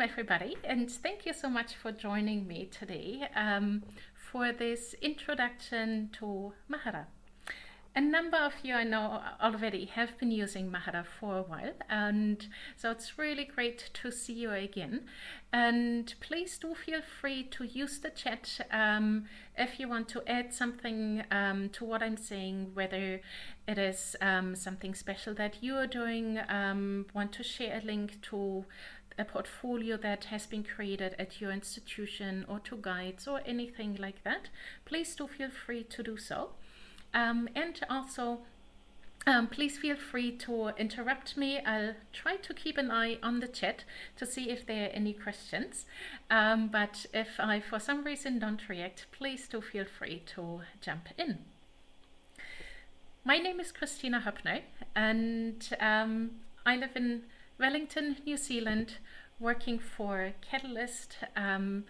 Welcome everybody and thank you so much for joining me today um, for this introduction to Mahara. A number of you I know already have been using Mahara for a while and so it's really great to see you again and please do feel free to use the chat um, if you want to add something um, to what I'm saying whether it is um, something special that you are doing um, want to share a link to a portfolio that has been created at your institution or to guides or anything like that please do feel free to do so um, and also, um, please feel free to interrupt me. I'll try to keep an eye on the chat to see if there are any questions. Um, but if I, for some reason, don't react, please do feel free to jump in. My name is Kristina Hoeppner and um, I live in Wellington, New Zealand, working for Catalyst. Um,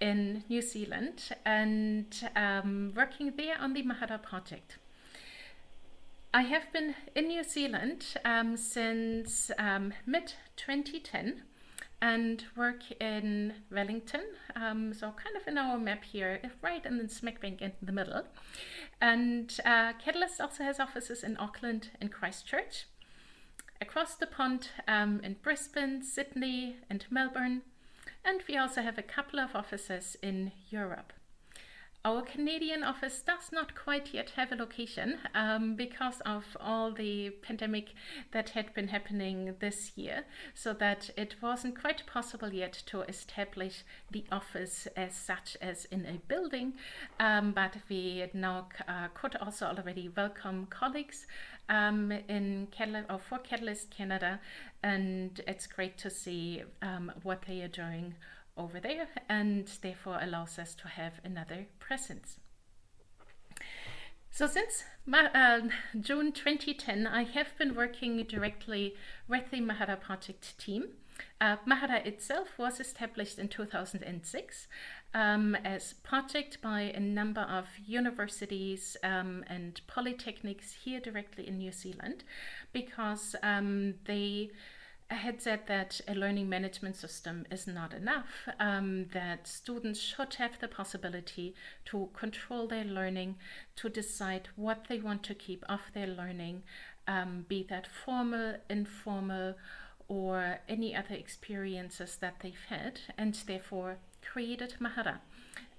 in New Zealand and um, working there on the Mahara project. I have been in New Zealand um, since um, mid-2010 and work in Wellington, um, so kind of in our map here, right in the smack bank in the middle. And uh, Catalyst also has offices in Auckland and Christchurch, across the pond um, in Brisbane, Sydney and Melbourne, and we also have a couple of offices in Europe. Our Canadian office does not quite yet have a location um, because of all the pandemic that had been happening this year, so that it wasn't quite possible yet to establish the office as such as in a building, um, but we now uh, could also already welcome colleagues um, in Catalyst, or for Catalyst Canada, and it's great to see um, what they are doing over there and therefore allows us to have another presence. So since uh, June 2010, I have been working directly with the Mahara project team. Uh, Mahara itself was established in 2006 um, as project by a number of universities um, and polytechnics here directly in New Zealand because um, they had said that a learning management system is not enough, um, that students should have the possibility to control their learning, to decide what they want to keep of their learning, um, be that formal, informal, or any other experiences that they've had, and therefore created Mahara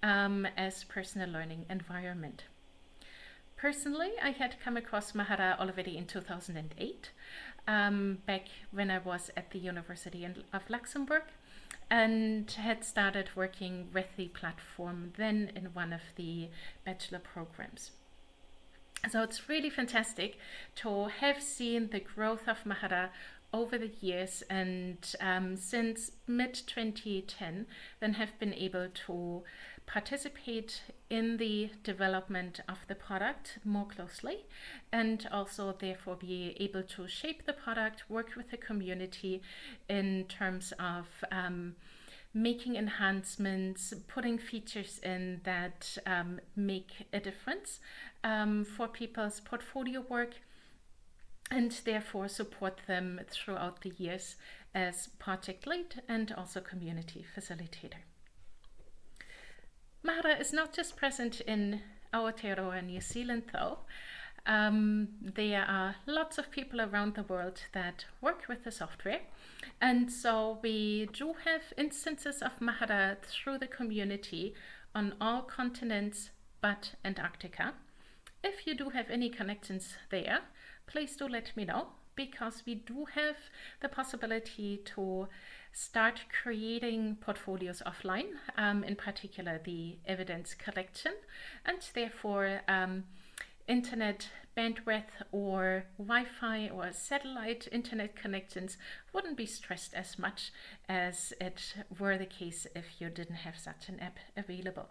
um, as personal learning environment. Personally, I had come across Mahara already in 2008 um, back when I was at the University of Luxembourg and had started working with the platform then in one of the bachelor programs. So it's really fantastic to have seen the growth of Mahara over the years and um, since mid 2010 then have been able to participate in the development of the product more closely and also therefore be able to shape the product, work with the community in terms of um, making enhancements, putting features in that um, make a difference um, for people's portfolio work and therefore support them throughout the years as project lead and also community facilitator. Mahara is not just present in Aotearoa, New Zealand though. Um, there are lots of people around the world that work with the software and so we do have instances of Mahara through the community on all continents but Antarctica. If you do have any connections there, please do let me know because we do have the possibility to start creating portfolios offline, um, in particular the evidence collection, and therefore um, internet bandwidth or Wi-Fi or satellite internet connections wouldn't be stressed as much as it were the case if you didn't have such an app available.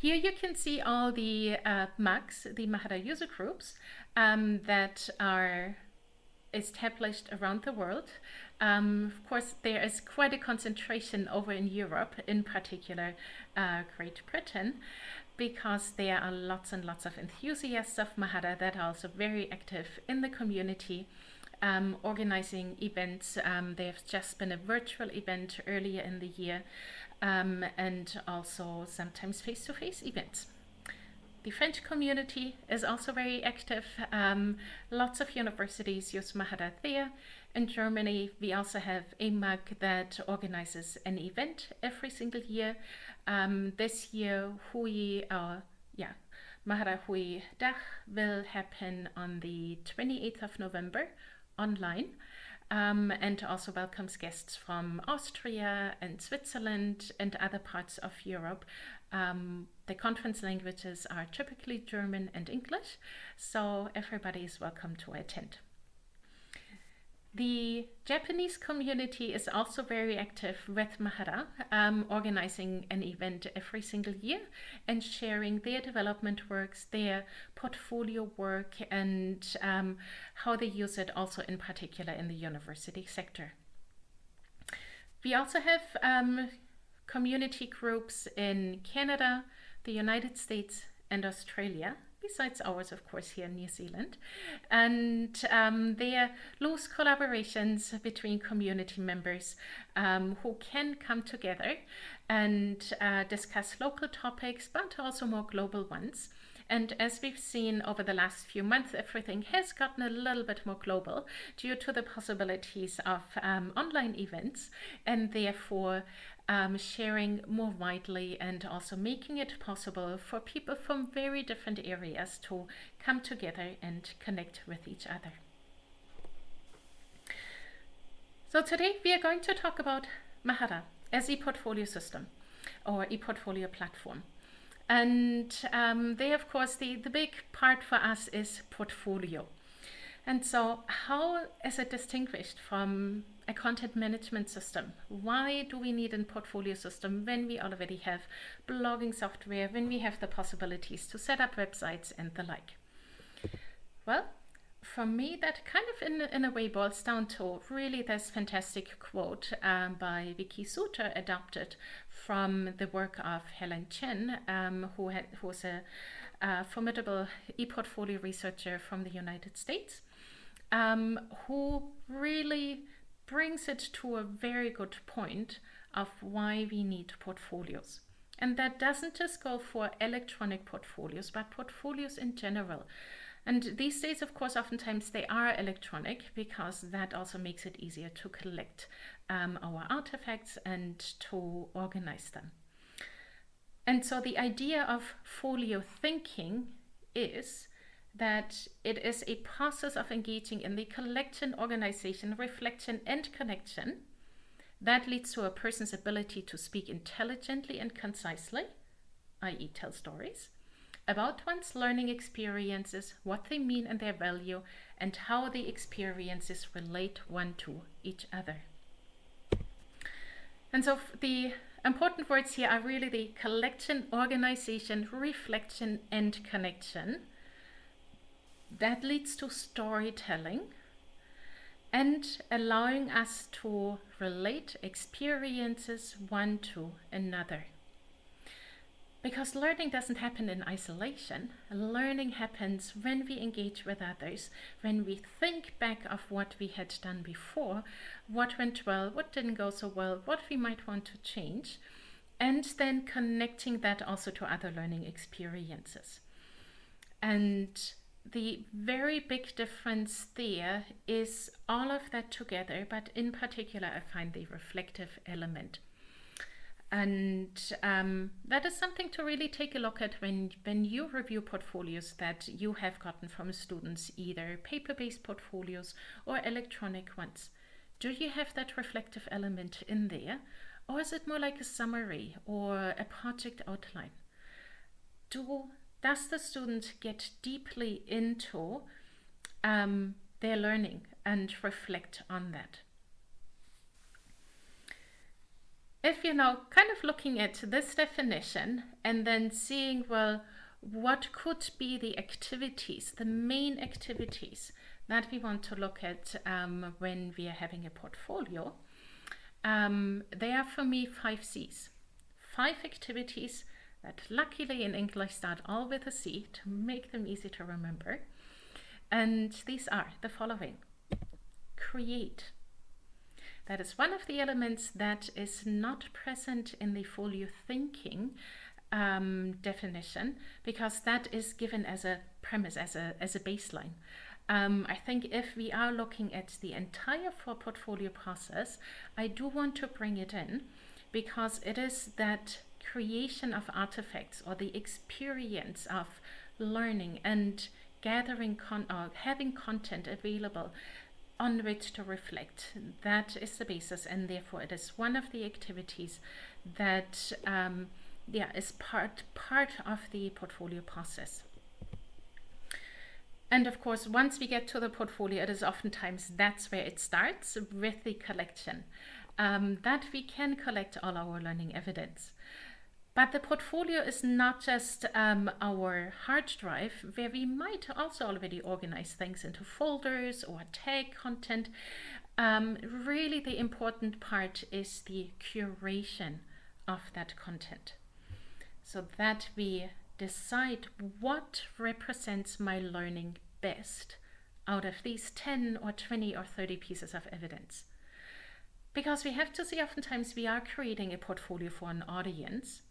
Here you can see all the uh, MUGs, the Mahara user groups um, that are established around the world. Um, of course, there is quite a concentration over in Europe, in particular uh, Great Britain, because there are lots and lots of enthusiasts of Mahara that are also very active in the community um, organizing events. Um, there's just been a virtual event earlier in the year um, and also sometimes face-to-face events. The French community is also very active. Um, lots of universities use Mahara there. In Germany, we also have EMAG that organizes an event every single year. Um, this year, Hui, uh, yeah, Mahara Hui Dach will happen on the 28th of November online um, and also welcomes guests from Austria and Switzerland and other parts of Europe. Um, the conference languages are typically German and English, so everybody is welcome to attend. The Japanese community is also very active with Mahara, um, organizing an event every single year and sharing their development works, their portfolio work, and um, how they use it also in particular in the university sector. We also have um, community groups in Canada, the United States, and Australia besides ours, of course, here in New Zealand. And um, they are loose collaborations between community members um, who can come together and uh, discuss local topics, but also more global ones. And as we've seen over the last few months, everything has gotten a little bit more global due to the possibilities of um, online events and therefore um, sharing more widely and also making it possible for people from very different areas to come together and connect with each other. So today we are going to talk about Mahara as a portfolio system or ePortfolio platform. And um, they, of course, the, the big part for us is portfolio. And so how is it distinguished from a content management system? Why do we need a portfolio system when we already have blogging software, when we have the possibilities to set up websites and the like? Well, for me, that kind of in, in a way boils down to really this fantastic quote um, by Vicky Suter adapted from the work of Helen Chen, um, who had, who's a, a formidable e-portfolio researcher from the United States, um, who really brings it to a very good point of why we need portfolios. And that doesn't just go for electronic portfolios, but portfolios in general. And these days, of course, oftentimes they are electronic because that also makes it easier to collect um, our artifacts and to organize them. And so the idea of folio thinking is that it is a process of engaging in the collection, organization, reflection, and connection that leads to a person's ability to speak intelligently and concisely, i.e. tell stories, about one's learning experiences, what they mean and their value, and how the experiences relate one to each other. And so the important words here are really the collection, organization, reflection, and connection. That leads to storytelling and allowing us to relate experiences one to another. Because learning doesn't happen in isolation. Learning happens when we engage with others, when we think back of what we had done before, what went well, what didn't go so well, what we might want to change, and then connecting that also to other learning experiences. And the very big difference there is all of that together, but in particular, I find the reflective element. And um, that is something to really take a look at when, when you review portfolios that you have gotten from students, either paper-based portfolios or electronic ones. Do you have that reflective element in there? Or is it more like a summary or a project outline? Do, does the student get deeply into um, their learning and reflect on that? if you're now kind of looking at this definition and then seeing, well, what could be the activities, the main activities that we want to look at um, when we are having a portfolio, um, they are for me five C's. Five activities that luckily in English start all with a C to make them easy to remember. And these are the following. create. That is one of the elements that is not present in the folio thinking um, definition because that is given as a premise, as a, as a baseline. Um, I think if we are looking at the entire for portfolio process, I do want to bring it in because it is that creation of artifacts or the experience of learning and gathering con or having content available on which to reflect. That is the basis and therefore it is one of the activities that um, yeah, is part, part of the portfolio process. And of course, once we get to the portfolio, it is oftentimes that's where it starts with the collection, um, that we can collect all our learning evidence. But the portfolio is not just um, our hard drive, where we might also already organize things into folders or tag content. Um, really, the important part is the curation of that content so that we decide what represents my learning best out of these 10 or 20 or 30 pieces of evidence. Because we have to see oftentimes we are creating a portfolio for an audience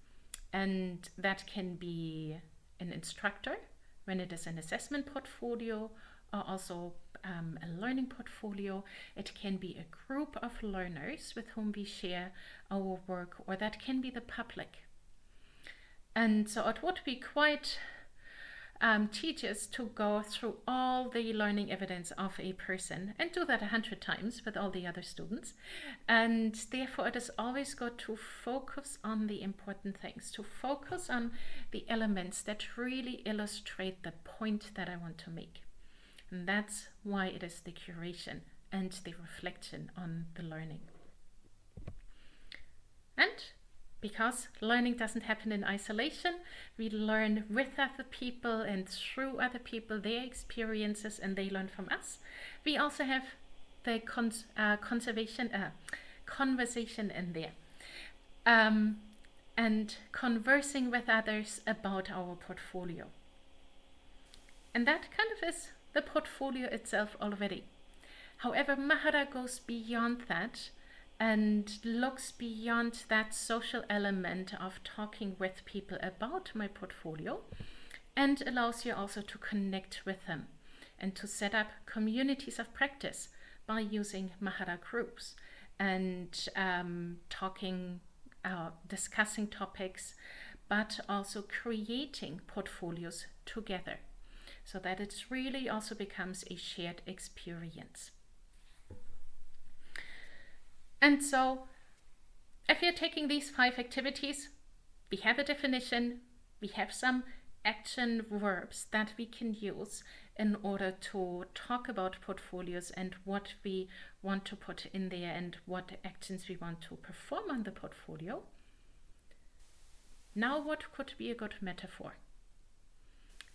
and that can be an instructor when it is an assessment portfolio or also um, a learning portfolio. It can be a group of learners with whom we share our work or that can be the public and so it would be quite um, tedious to go through all the learning evidence of a person and do that a hundred times with all the other students. And therefore it is always good to focus on the important things, to focus on the elements that really illustrate the point that I want to make. And that's why it is the curation and the reflection on the learning. And because learning doesn't happen in isolation. We learn with other people and through other people, their experiences, and they learn from us. We also have the cons uh, conservation uh, conversation in there. Um, and conversing with others about our portfolio. And that kind of is the portfolio itself already. However, Mahara goes beyond that and looks beyond that social element of talking with people about my portfolio and allows you also to connect with them and to set up communities of practice by using Mahara groups and um, talking, uh, discussing topics, but also creating portfolios together so that it really also becomes a shared experience. And so if you're taking these five activities, we have a definition, we have some action verbs that we can use in order to talk about portfolios and what we want to put in there and what actions we want to perform on the portfolio. Now what could be a good metaphor?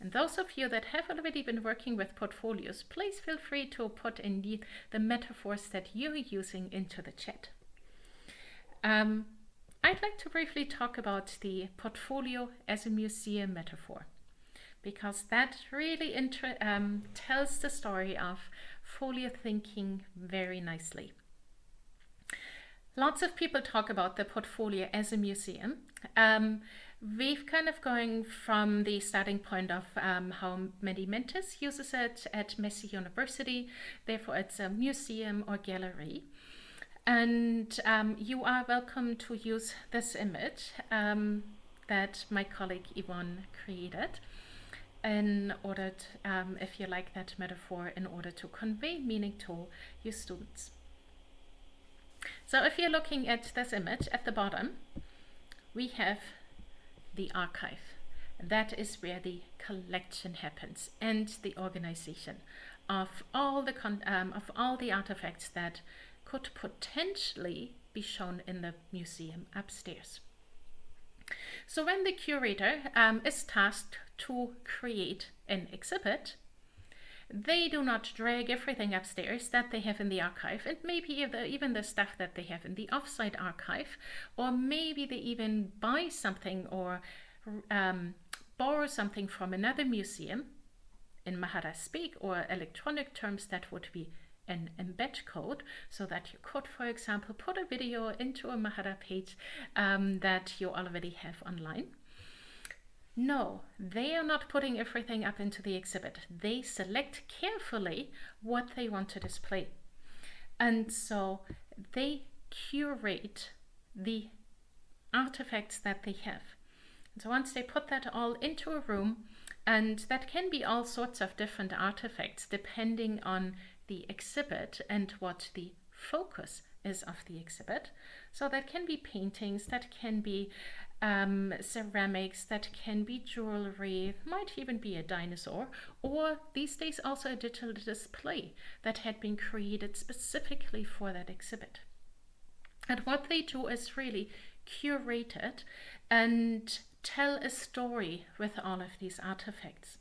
And those of you that have already been working with portfolios, please feel free to put in the, the metaphors that you're using into the chat. Um, I'd like to briefly talk about the portfolio as a museum metaphor because that really um, tells the story of folio thinking very nicely. Lots of people talk about the portfolio as a museum. Um, We've kind of going from the starting point of um, how Mehdi Mentes uses it at Massey University. Therefore, it's a museum or gallery. And um, you are welcome to use this image um, that my colleague Yvonne created in order to, um, if you like that metaphor, in order to convey meaning to your students. So if you're looking at this image at the bottom, we have the archive. That is where the collection happens and the organization of all the um, of all the artifacts that could potentially be shown in the museum upstairs. So when the curator um, is tasked to create an exhibit, they do not drag everything upstairs that they have in the archive and maybe even the stuff that they have in the offsite archive or maybe they even buy something or um, borrow something from another museum in Mahara speak or electronic terms that would be an embed code so that you could, for example, put a video into a Mahara page um, that you already have online. No, they are not putting everything up into the exhibit. They select carefully what they want to display. And so they curate the artifacts that they have. So once they put that all into a room, and that can be all sorts of different artifacts depending on the exhibit and what the focus is of the exhibit. So that can be paintings, that can be um, ceramics, that can be jewelry, might even be a dinosaur, or these days also a digital display that had been created specifically for that exhibit. And what they do is really curate it and tell a story with all of these artifacts.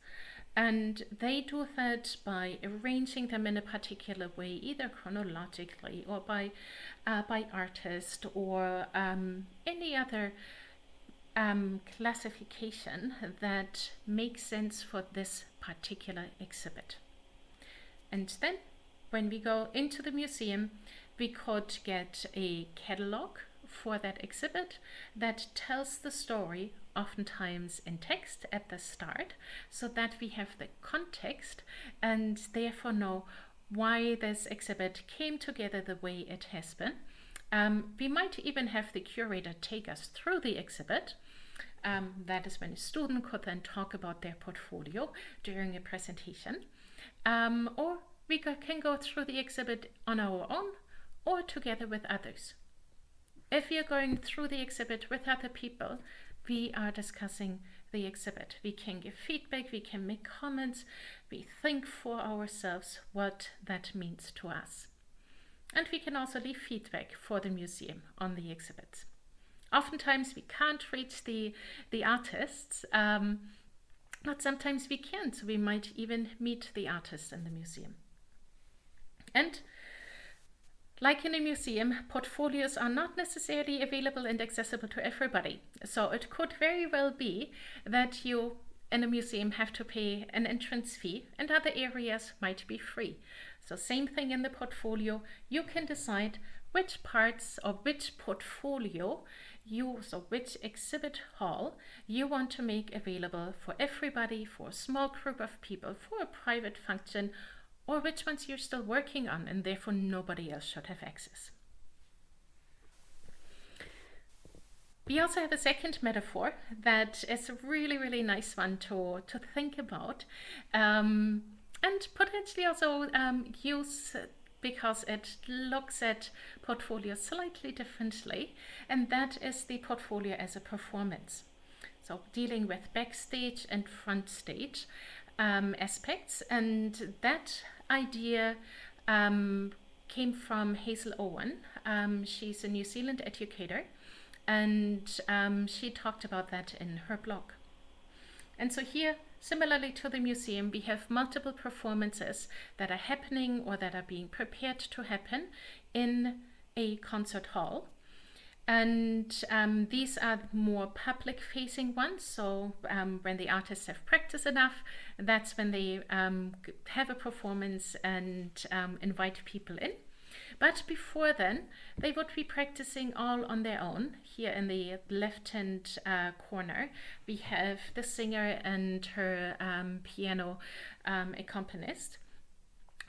And they do that by arranging them in a particular way, either chronologically or by, uh, by artist or um, any other um, classification that makes sense for this particular exhibit. And then when we go into the museum, we could get a catalog for that exhibit that tells the story oftentimes in text at the start so that we have the context and therefore know why this exhibit came together the way it has been. Um, we might even have the curator take us through the exhibit. Um, that is when a student could then talk about their portfolio during a presentation. Um, or we can go through the exhibit on our own or together with others. If you're going through the exhibit with other people, we are discussing the exhibit. We can give feedback, we can make comments, we think for ourselves what that means to us. And we can also leave feedback for the museum on the exhibits. Oftentimes we can't reach the, the artists, um, but sometimes we can, so we might even meet the artists in the museum. And like in a museum, portfolios are not necessarily available and accessible to everybody. So it could very well be that you in a museum have to pay an entrance fee and other areas might be free. So same thing in the portfolio, you can decide which parts of which portfolio you, so which exhibit hall you want to make available for everybody, for a small group of people, for a private function, or which ones you're still working on and therefore nobody else should have access. We also have a second metaphor that is a really, really nice one to, to think about um, and potentially also um, use because it looks at portfolio slightly differently, and that is the portfolio as a performance. So dealing with backstage and front stage um, aspects, and that idea um, came from Hazel Owen. Um, she's a New Zealand educator, and um, she talked about that in her blog. And so here, similarly to the museum, we have multiple performances that are happening or that are being prepared to happen in a concert hall. And um, these are more public facing ones. So um, when the artists have practiced enough, that's when they um, have a performance and um, invite people in. But before then, they would be practicing all on their own. Here in the left hand uh, corner, we have the singer and her um, piano um, accompanist.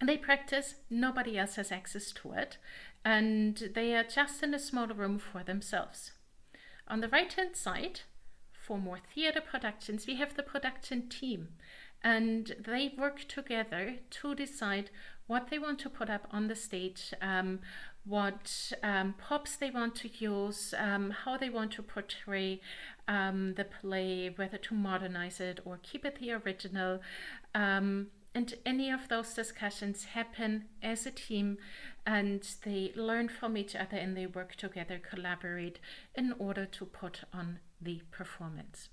They practice, nobody else has access to it and they are just in a small room for themselves. On the right hand side, for more theatre productions, we have the production team and they work together to decide what they want to put up on the stage, um, what um, props they want to use, um, how they want to portray um, the play, whether to modernize it or keep it the original. Um, and any of those discussions happen as a team and they learn from each other and they work together, collaborate in order to put on the performance.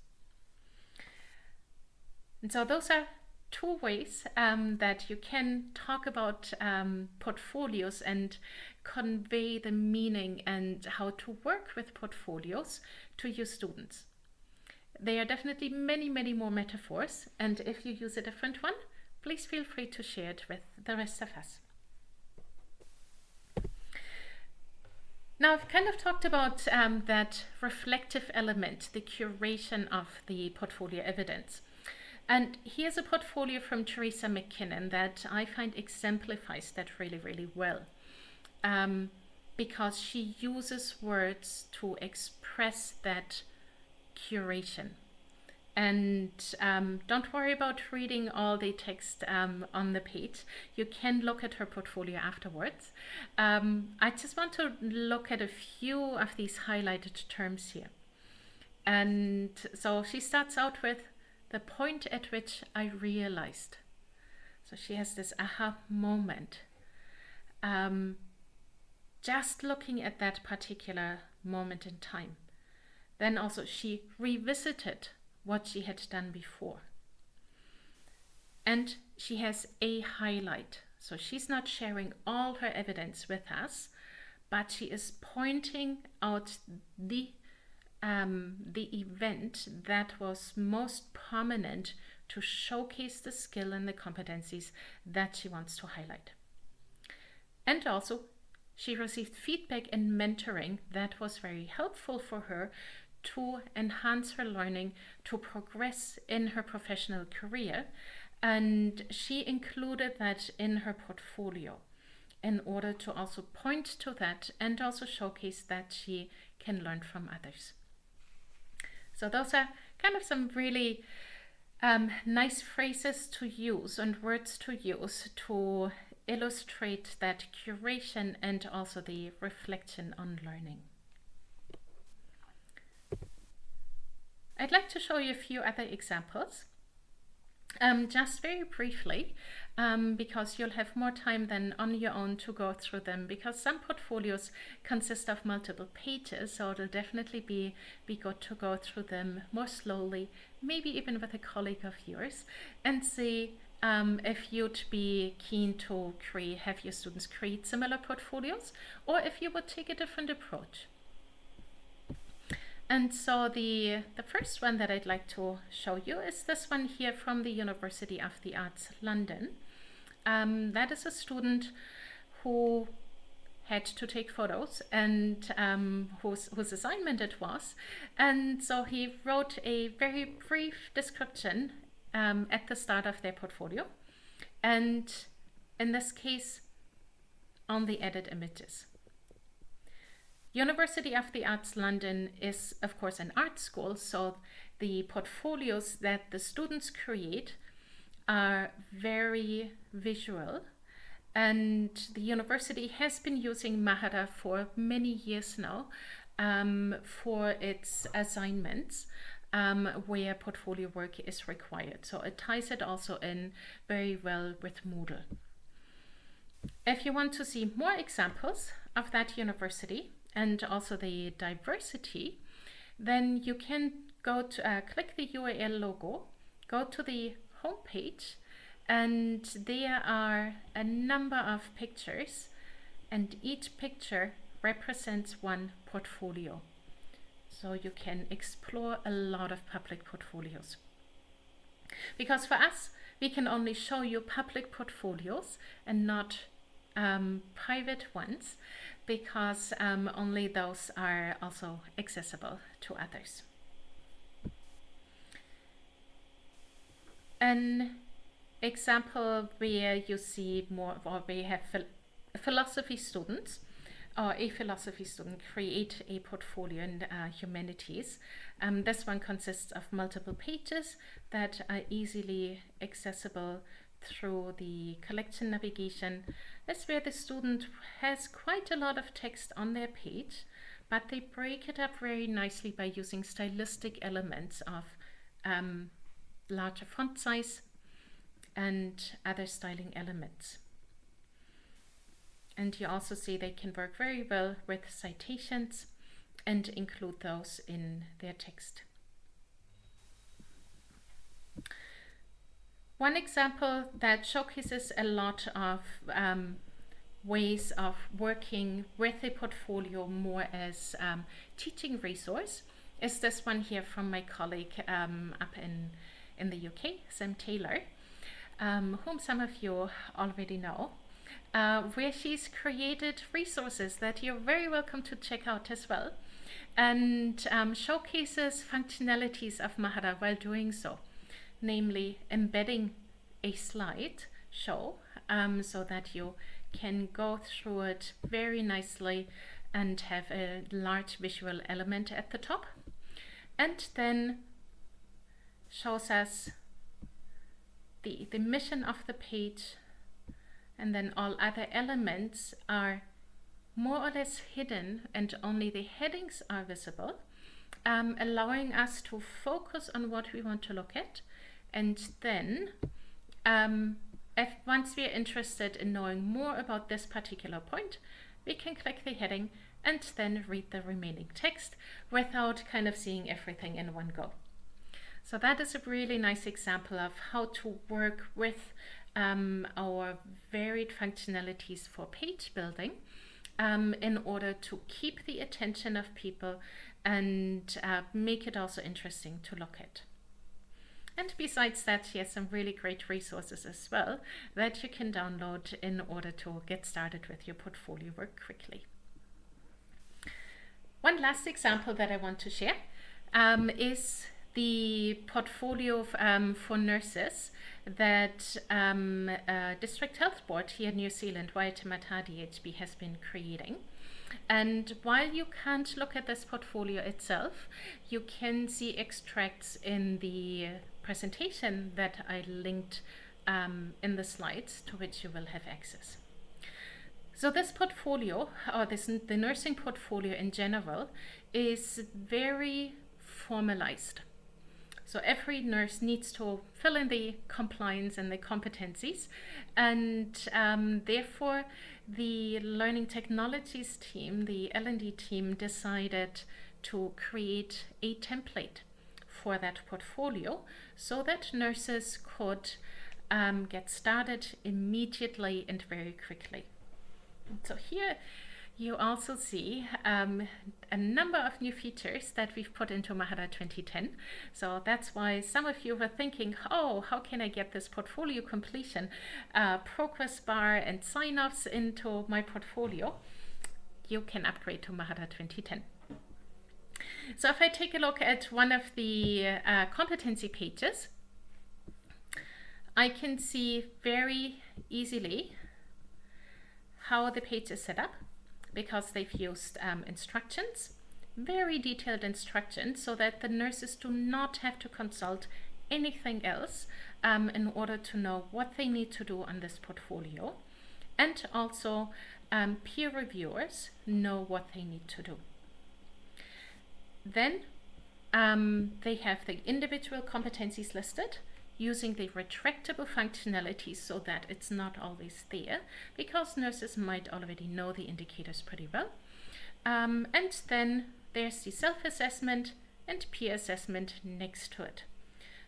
And so those are two ways um, that you can talk about um, portfolios and convey the meaning and how to work with portfolios to your students. There are definitely many, many more metaphors, and if you use a different one, please feel free to share it with the rest of us. Now, I've kind of talked about um, that reflective element, the curation of the portfolio evidence. And here's a portfolio from Teresa MacKinnon that I find exemplifies that really, really well. Um, because she uses words to express that curation. And um, don't worry about reading all the text um, on the page. You can look at her portfolio afterwards. Um, I just want to look at a few of these highlighted terms here. And so she starts out with the point at which I realized. So she has this aha moment. Um, just looking at that particular moment in time. Then also she revisited what she had done before. And she has a highlight. So she's not sharing all her evidence with us, but she is pointing out the um, the event that was most prominent to showcase the skill and the competencies that she wants to highlight. And also, she received feedback and mentoring that was very helpful for her to enhance her learning, to progress in her professional career. And she included that in her portfolio in order to also point to that and also showcase that she can learn from others. So those are kind of some really um, nice phrases to use and words to use to illustrate that curation and also the reflection on learning. I'd like to show you a few other examples. Um, just very briefly, um, because you'll have more time than on your own to go through them because some portfolios consist of multiple pages, so it'll definitely be, be good to go through them more slowly, maybe even with a colleague of yours, and see um, if you'd be keen to create, have your students create similar portfolios, or if you would take a different approach. And so the, the first one that I'd like to show you is this one here from the University of the Arts London. Um, that is a student who had to take photos and um, whose, whose assignment it was. And so he wrote a very brief description um, at the start of their portfolio. And in this case, on the edit images. University of the Arts London is, of course, an art school, so the portfolios that the students create are very visual. And the university has been using Mahara for many years now um, for its assignments um, where portfolio work is required. So it ties it also in very well with Moodle. If you want to see more examples of that university, and also the diversity, then you can go to uh, click the UAL logo, go to the home page, and there are a number of pictures, and each picture represents one portfolio. So you can explore a lot of public portfolios. Because for us, we can only show you public portfolios and not um, private ones because um, only those are also accessible to others. An example where you see more, or we have philosophy students or a philosophy student create a portfolio in uh, humanities. Um, this one consists of multiple pages that are easily accessible through the collection navigation is where the student has quite a lot of text on their page, but they break it up very nicely by using stylistic elements of um, larger font size and other styling elements. And you also see they can work very well with citations and include those in their text. One example that showcases a lot of um, ways of working with a portfolio more as um, teaching resource is this one here from my colleague um, up in, in the UK, Sam Taylor, um, whom some of you already know. uh, where she's created resources that you're very welcome to check out as well and um, showcases functionalities of Mahara while doing so, namely embedding a slide show um, so that you can go through it very nicely and have a large visual element at the top and then shows us the, the mission of the page and then all other elements are more or less hidden and only the headings are visible, um, allowing us to focus on what we want to look at. And then um, if once we are interested in knowing more about this particular point, we can click the heading and then read the remaining text without kind of seeing everything in one go. So that is a really nice example of how to work with um, our varied functionalities for page building um, in order to keep the attention of people and uh, make it also interesting to look at. And besides that, she has some really great resources as well that you can download in order to get started with your portfolio work quickly. One last example that I want to share um, is the portfolio um, for nurses that um, uh, District Health Board here in New Zealand, Waitemata DHB, has been creating. And while you can't look at this portfolio itself, you can see extracts in the presentation that I linked um, in the slides to which you will have access. So this portfolio, or this the nursing portfolio in general, is very formalized. So every nurse needs to fill in the compliance and the competencies. And um, therefore, the Learning Technologies team, the L&D team, decided to create a template for that portfolio so that nurses could um, get started immediately and very quickly. So here you also see um, a number of new features that we've put into Mahara 2010. So that's why some of you were thinking, oh, how can I get this portfolio completion uh, progress bar and sign-offs into my portfolio? You can upgrade to Mahara 2010. So if I take a look at one of the uh, competency pages, I can see very easily how the page is set up because they've used um, instructions, very detailed instructions, so that the nurses do not have to consult anything else um, in order to know what they need to do on this portfolio. And also um, peer reviewers know what they need to do. Then um, they have the individual competencies listed using the retractable functionality so that it's not always there because nurses might already know the indicators pretty well. Um, and then there's the self-assessment and peer assessment next to it.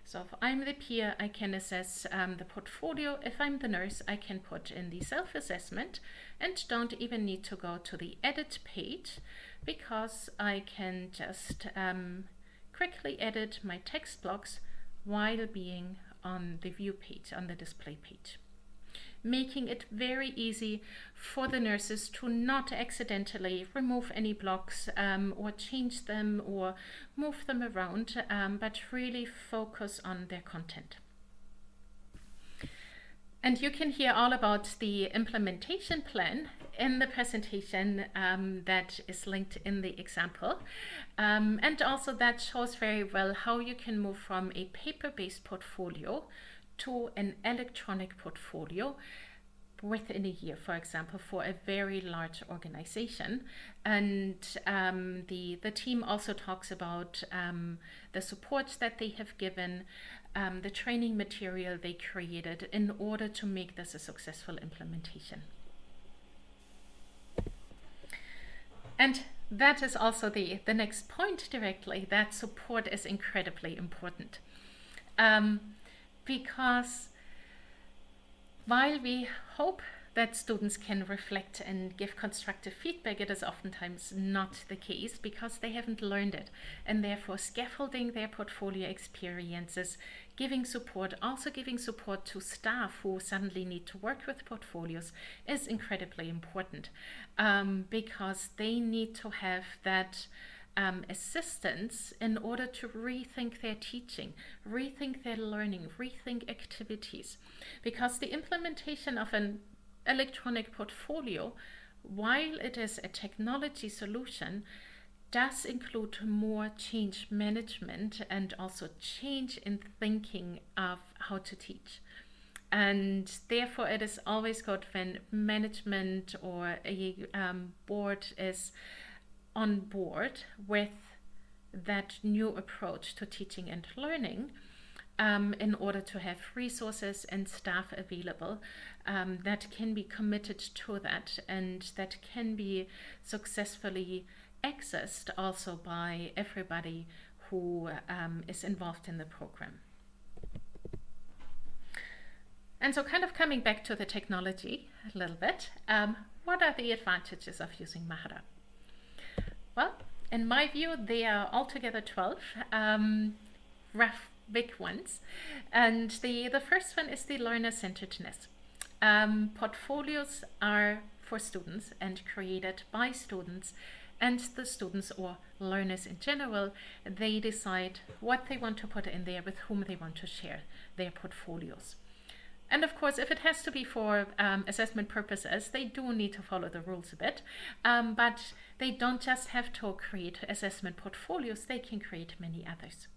So if I'm the peer, I can assess um, the portfolio. If I'm the nurse, I can put in the self-assessment and don't even need to go to the edit page because I can just um, quickly edit my text blocks while being on the view page, on the display page. Making it very easy for the nurses to not accidentally remove any blocks um, or change them or move them around, um, but really focus on their content. And you can hear all about the implementation plan in the presentation um, that is linked in the example. Um, and also that shows very well how you can move from a paper-based portfolio to an electronic portfolio within a year, for example, for a very large organization. And um, the, the team also talks about um, the support that they have given, um, the training material they created in order to make this a successful implementation. And that is also the, the next point directly, that support is incredibly important. Um, because while we hope that students can reflect and give constructive feedback, it is oftentimes not the case because they haven't learned it. And therefore, scaffolding their portfolio experiences, giving support, also giving support to staff who suddenly need to work with portfolios is incredibly important um, because they need to have that. Um, assistance in order to rethink their teaching, rethink their learning, rethink activities. Because the implementation of an electronic portfolio, while it is a technology solution, does include more change management and also change in thinking of how to teach. And therefore, it is always good when management or a um, board is on board with that new approach to teaching and learning um, in order to have resources and staff available um, that can be committed to that and that can be successfully accessed also by everybody who um, is involved in the program. And so kind of coming back to the technology a little bit, um, what are the advantages of using Mahara? Well, in my view, they are altogether 12. Um, rough big ones. And the, the first one is the learner-centeredness. Um, portfolios are for students and created by students and the students or learners in general, they decide what they want to put in there with whom they want to share their portfolios. And of course, if it has to be for um, assessment purposes, they do need to follow the rules a bit. Um, but they don't just have to create assessment portfolios, they can create many others.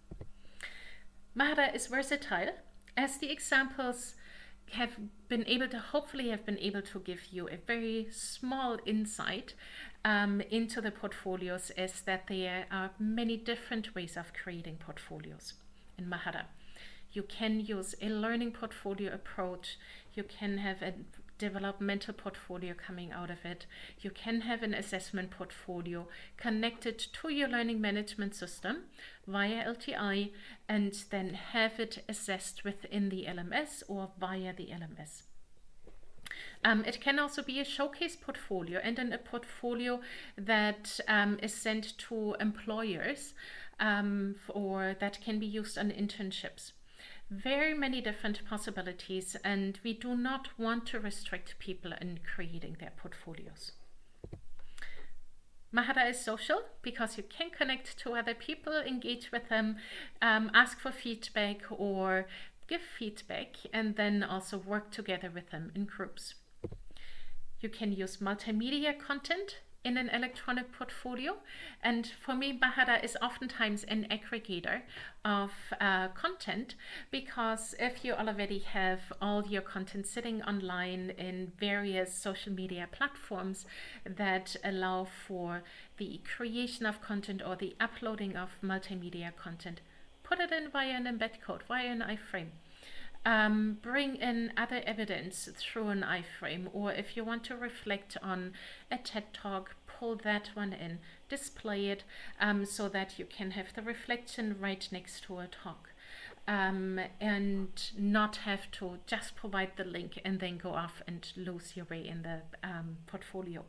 Mahara is versatile, as the examples have been able to hopefully have been able to give you a very small insight um, into the portfolios is that there are many different ways of creating portfolios in Mahara. You can use a learning portfolio approach. You can have a developmental portfolio coming out of it. You can have an assessment portfolio connected to your learning management system via LTI and then have it assessed within the LMS or via the LMS. Um, it can also be a showcase portfolio and then a portfolio that um, is sent to employers um, or that can be used on internships very many different possibilities and we do not want to restrict people in creating their portfolios. Mahara is social because you can connect to other people, engage with them, um, ask for feedback or give feedback and then also work together with them in groups. You can use multimedia content in an electronic portfolio. And for me, Mahara is oftentimes an aggregator of uh, content because if you already have all your content sitting online in various social media platforms that allow for the creation of content or the uploading of multimedia content, put it in via an embed code, via an iframe. Um, bring in other evidence through an iframe or if you want to reflect on a TED talk pull that one in display it um, so that you can have the reflection right next to a talk um, and not have to just provide the link and then go off and lose your way in the um, portfolio.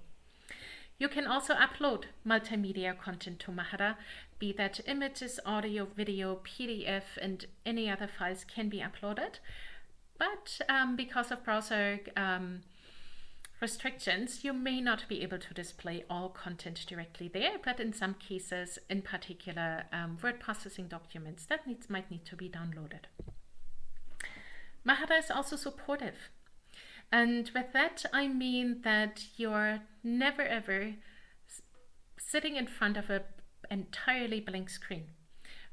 You can also upload multimedia content to Mahara, be that images, audio, video, PDF, and any other files can be uploaded. But um, because of browser um, restrictions, you may not be able to display all content directly there, but in some cases, in particular um, word processing documents, that needs, might need to be downloaded. Mahara is also supportive. And with that, I mean that you're never ever sitting in front of an entirely blank screen.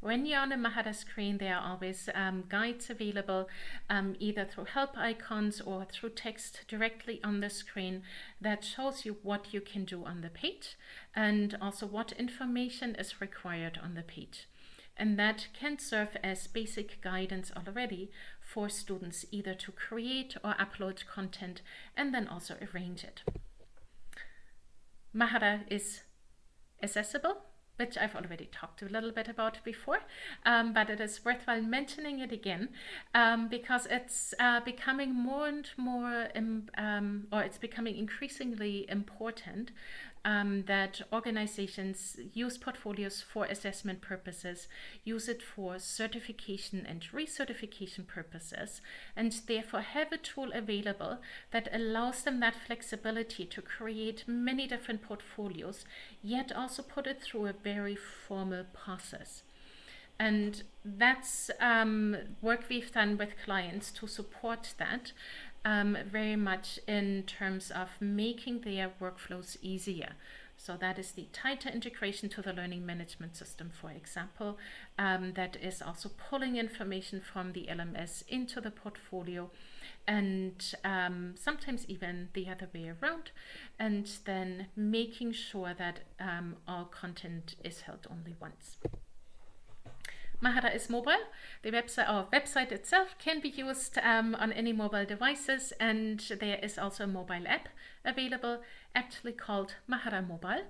When you're on a Mahara screen, there are always um, guides available, um, either through help icons or through text directly on the screen that shows you what you can do on the page and also what information is required on the page. And that can serve as basic guidance already for students either to create or upload content and then also arrange it. Mahara is accessible which I've already talked a little bit about before, um, but it is worthwhile mentioning it again um, because it's uh, becoming more and more, um, or it's becoming increasingly important um, that organizations use portfolios for assessment purposes, use it for certification and recertification purposes, and therefore have a tool available that allows them that flexibility to create many different portfolios, yet also put it through a very formal process. And that's um, work we've done with clients to support that um, very much in terms of making their workflows easier. So that is the tighter integration to the learning management system, for example, um, that is also pulling information from the LMS into the portfolio and um, sometimes even the other way around, and then making sure that um, all content is held only once. Mahara is mobile. The website, our website itself can be used um, on any mobile devices and there is also a mobile app available actually called Mahara Mobile.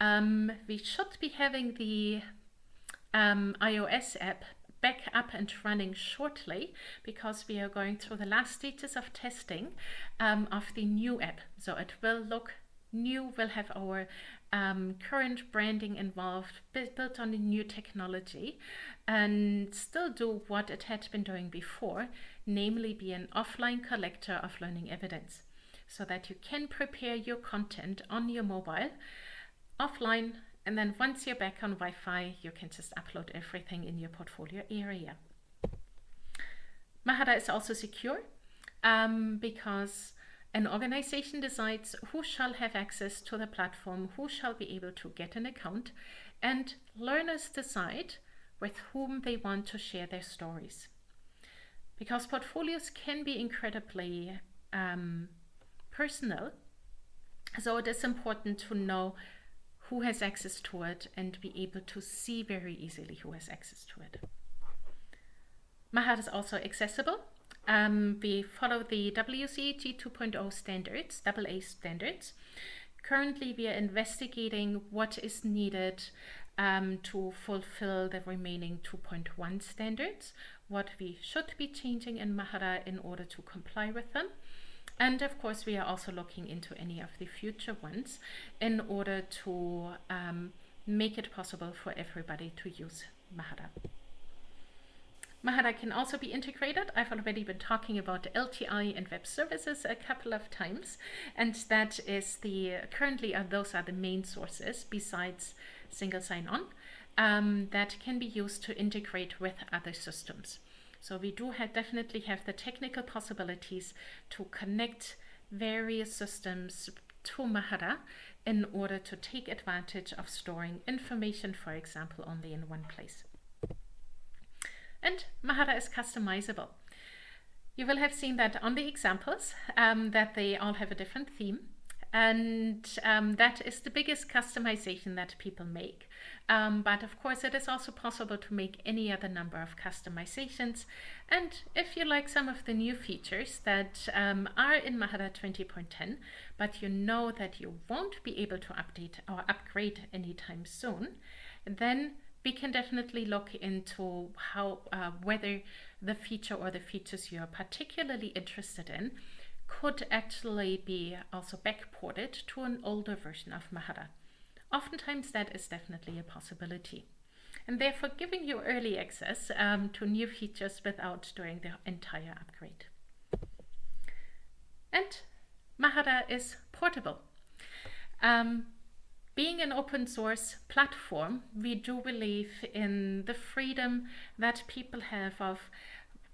Um, we should be having the um, iOS app back up and running shortly because we are going through the last stages of testing um, of the new app. So it will look new, we'll have our um, current branding involved, built on the new technology, and still do what it had been doing before, namely be an offline collector of learning evidence, so that you can prepare your content on your mobile offline, and then once you're back on Wi-Fi, you can just upload everything in your portfolio area. Mahara is also secure um, because an organization decides who shall have access to the platform, who shall be able to get an account, and learners decide with whom they want to share their stories. Because portfolios can be incredibly um, personal, so it is important to know who has access to it and be able to see very easily who has access to it. Mahara is also accessible um, we follow the WCAG 2.0 standards, AA standards. Currently, we are investigating what is needed um, to fulfill the remaining 2.1 standards, what we should be changing in Mahara in order to comply with them. And of course, we are also looking into any of the future ones in order to um, make it possible for everybody to use Mahara. Mahara can also be integrated. I've already been talking about LTI and web services a couple of times, and that is the currently uh, those are the main sources besides single sign-on um, that can be used to integrate with other systems. So we do have, definitely have the technical possibilities to connect various systems to Mahara in order to take advantage of storing information, for example, only in one place and Mahara is customizable. You will have seen that on the examples um, that they all have a different theme and um, that is the biggest customization that people make. Um, but of course it is also possible to make any other number of customizations and if you like some of the new features that um, are in Mahara 20.10 but you know that you won't be able to update or upgrade anytime soon then we can definitely look into how uh, whether the feature or the features you're particularly interested in could actually be also backported to an older version of Mahara. Oftentimes that is definitely a possibility. And therefore giving you early access um, to new features without doing the entire upgrade. And Mahara is portable. Um, being an open source platform, we do believe in the freedom that people have of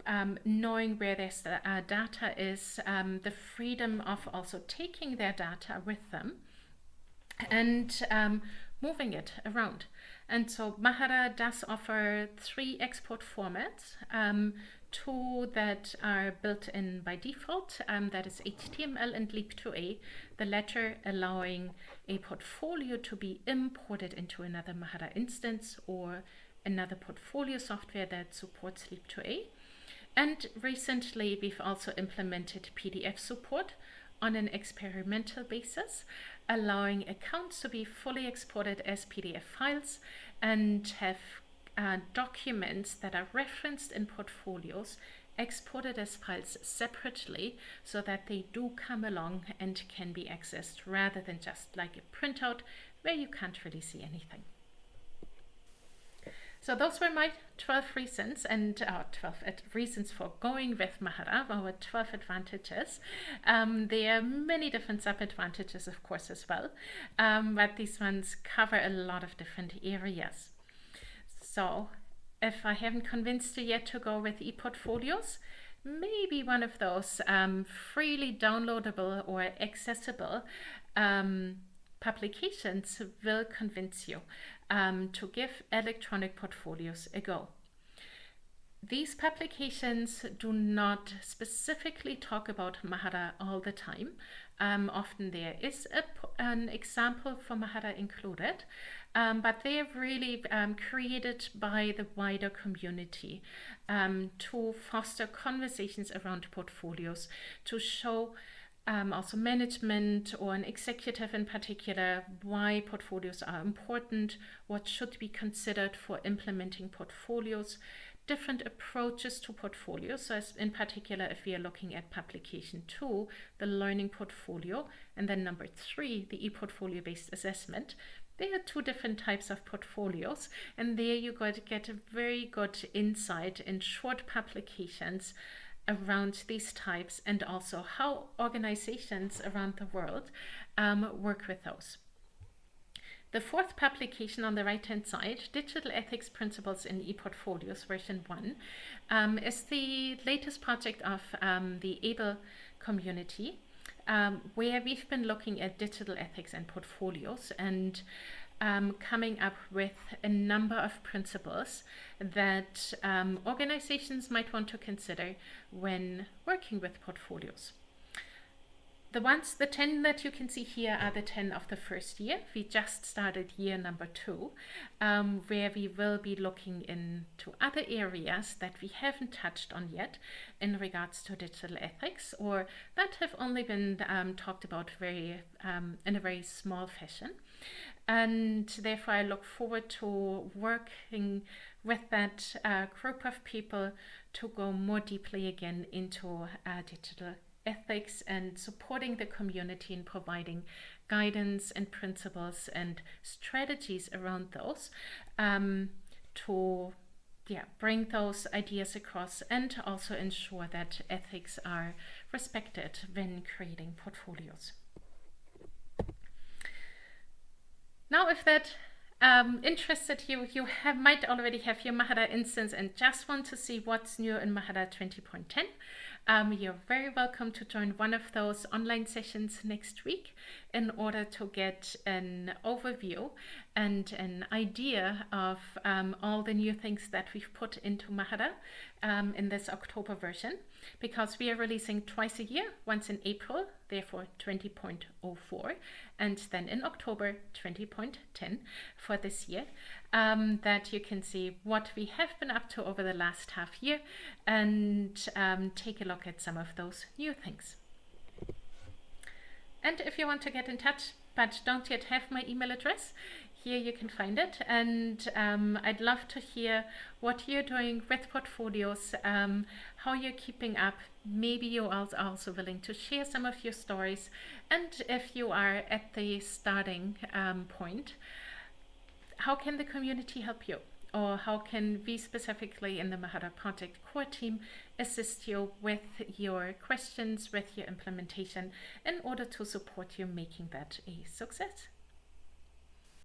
um, knowing where their uh, data is, um, the freedom of also taking their data with them and um, moving it around. And so Mahara does offer three export formats. Two that are built in by default, um, that is HTML and LEAP2A, the latter allowing a portfolio to be imported into another Mahara instance or another portfolio software that supports LEAP2A. And recently we've also implemented PDF support on an experimental basis allowing accounts to be fully exported as PDF files and have uh, documents that are referenced in portfolios exported as files separately so that they do come along and can be accessed rather than just like a printout where you can't really see anything. So those were my 12 reasons and uh, 12 reasons for going with Mahara, our 12 advantages. Um, there are many different sub-advantages, of course, as well, um, but these ones cover a lot of different areas. So if I haven't convinced you yet to go with ePortfolios, maybe one of those um, freely downloadable or accessible um, publications will convince you um, to give electronic portfolios a go. These publications do not specifically talk about Mahara all the time. Um, often there is a, an example for Mahara included, um, but they are really um, created by the wider community um, to foster conversations around portfolios, to show um, also management or an executive in particular, why portfolios are important, what should be considered for implementing portfolios, different approaches to portfolios. So in particular, if we are looking at publication two, the learning portfolio, and then number three, the e-portfolio based assessment, there are two different types of portfolios, and there you got to get a very good insight in short publications around these types and also how organizations around the world um, work with those. The fourth publication on the right-hand side, Digital Ethics Principles in ePortfolios version 1, um, is the latest project of um, the AAEEBL community, um, where we've been looking at digital ethics and portfolios and um, coming up with a number of principles that um, organizations might want to consider when working with portfolios. The ones, the 10 that you can see here are the 10 of the first year. We just started year number two, um, where we will be looking into other areas that we haven't touched on yet in regards to digital ethics or that have only been um, talked about very um, in a very small fashion. And therefore I look forward to working with that uh, group of people to go more deeply again into uh, digital ethics and supporting the community in providing guidance and principles and strategies around those um, to yeah, bring those ideas across and also ensure that ethics are respected when creating portfolios. Now, if that um, interested you, you have, might already have your Mahara instance and just want to see what's new in Mahara 20.10, um, you're very welcome to join one of those online sessions next week in order to get an overview and an idea of um, all the new things that we've put into Mahara um, in this October version because we are releasing twice a year, once in April, therefore 20.04, and then in October 20.10 for this year, um, that you can see what we have been up to over the last half year and um, take a look at some of those new things. And if you want to get in touch but don't yet have my email address, here you can find it. And um, I'd love to hear what you're doing with portfolios, um, how you're keeping up. Maybe you're also willing to share some of your stories. And if you are at the starting um, point, how can the community help you? Or how can we specifically in the Mahara Project core team assist you with your questions, with your implementation in order to support you making that a success?